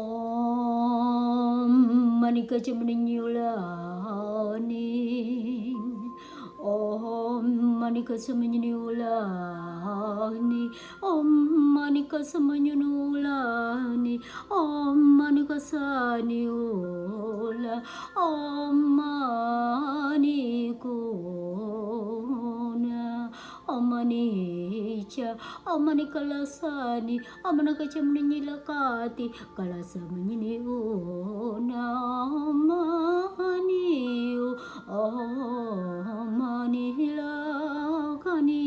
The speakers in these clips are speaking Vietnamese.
ഓം മണിക്കച്ചമണിഞ്ഞുളാനി ഓം മണിക്കച്ചമഞ്ഞുളാനി ഓം മണിക്കസമഞ്ഞുളാനി ഓം മണിക്കസാനിയോല ഓം മാനിക്കോന ഓമനീ kaca amani kalasani amana kaca menyilakati. Kalasa menyini ona mani amani lakani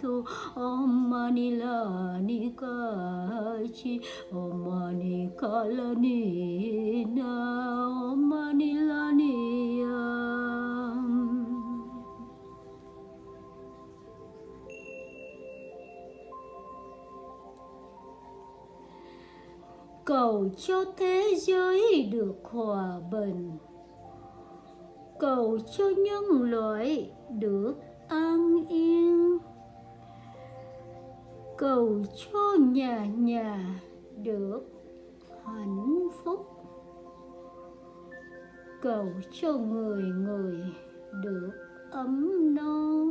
tu amani lani kaci amani kalani na amani lani cầu cho thế giới được hòa bình. Cầu cho nhân loại được an yên. Cầu cho nhà nhà được hạnh phúc. Cầu cho người người được ấm no.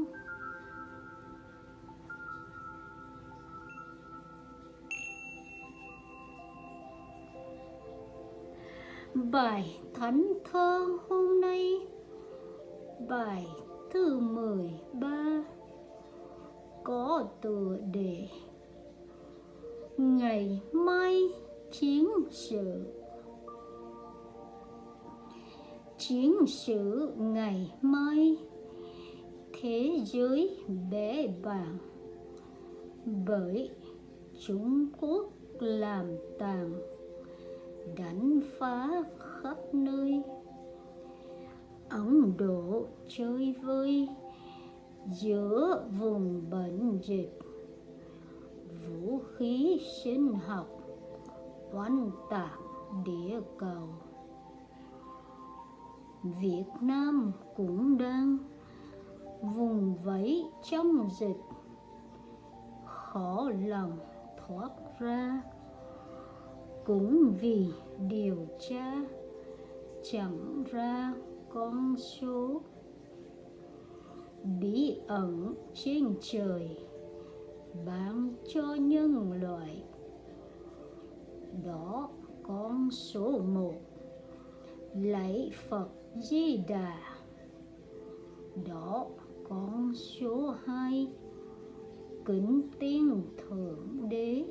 Bài thánh thơ hôm nay. Bài thứ mười ba. Có tựa đề ngày mai chiến sự. Chiến sự ngày mai. Thế giới bể bàng. Bởi Trung Quốc làm tàn đánh phá khắp nơi. Ấn Độ chơi vơi giữa vùng bệnh dịch. Vũ khí sinh học, oanh tạc địa cầu. Việt Nam cũng đang vùng vẫy trong dịch. Khó lòng thoát ra cũng vì điều tra chẳng ra con số bí ẩn trên trời bán cho nhân loại. Đó, con số một. Lấy Phật Di Đà. Đó, con số hai. Kính tiên thượng đế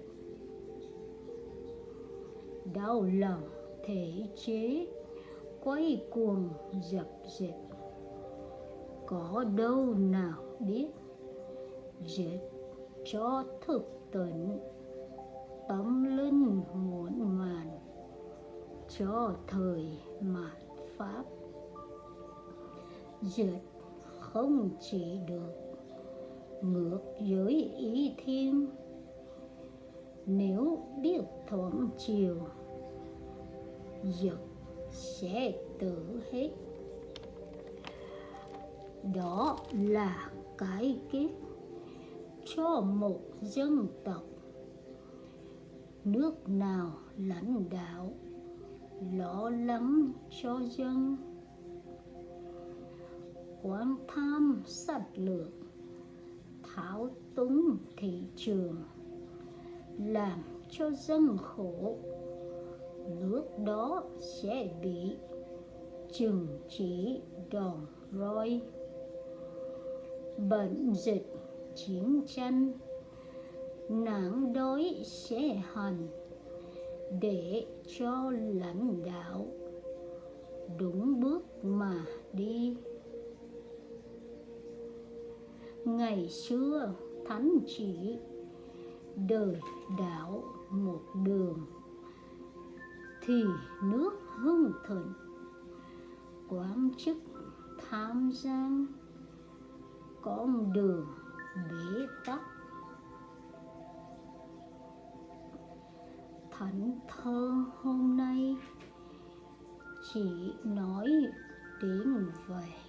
đau lòng thể chế, quay cuồng dập dệt có đâu nào biết dệt cho thực tịnh tâm linh muộn màn cho thời mạt pháp. Dệt không chỉ được, ngược với ý thiên nếu biết thuận chiều dục sẽ tự hết. Đó là cái kết cho một dân tộc. Nước nào lãnh đạo, lo lắng cho dân. Quan tham sạch lược, tháo túng thị trường làm cho dân khổ. Nước đó sẽ bị trừng chỉ đòn roi. Bệnh dịch chiến tranh, nạn đói sẽ hành để cho lãnh đạo đúng bước mà đi. Ngày xưa thánh chỉ đời đảo một đường, thì nước hưng thịnh, quán chức tham gian, con đường bế tắc. Thánh thơ hôm nay chỉ nói tiếng về